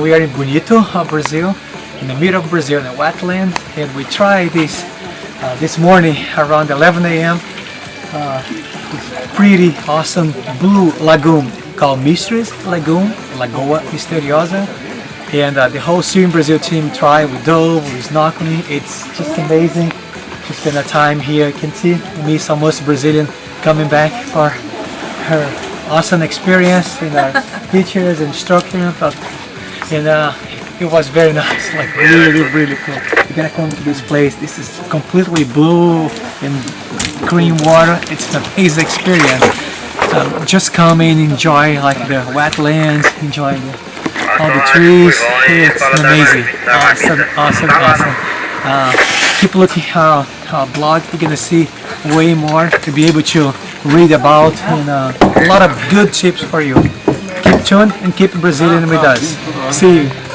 we are in Bonito, uh, Brazil, in the middle of Brazil, in the wetland, and we tried this uh, this morning around 11 a.m. Uh, pretty awesome blue lagoon called Mistress Lagoon, Lagoa Misteriosa. And uh, the whole Swim Brazil team tried, we dove, we snorkeling, it's just amazing to spend a time here. You can see me, almost Brazilian, coming back for her awesome experience in our pictures and. But, and uh, it was very nice, like really, really cool. You gotta come to this place. This is completely blue and green water. It's an amazing experience. Just come and enjoy like the wetlands, enjoy the, all the trees. It's amazing. Awesome, awesome, awesome. Uh, keep looking our, our blog. You're gonna see way more to be able to read about and uh, a lot of good tips for you. Tuned and keep Brazilian with us. See you.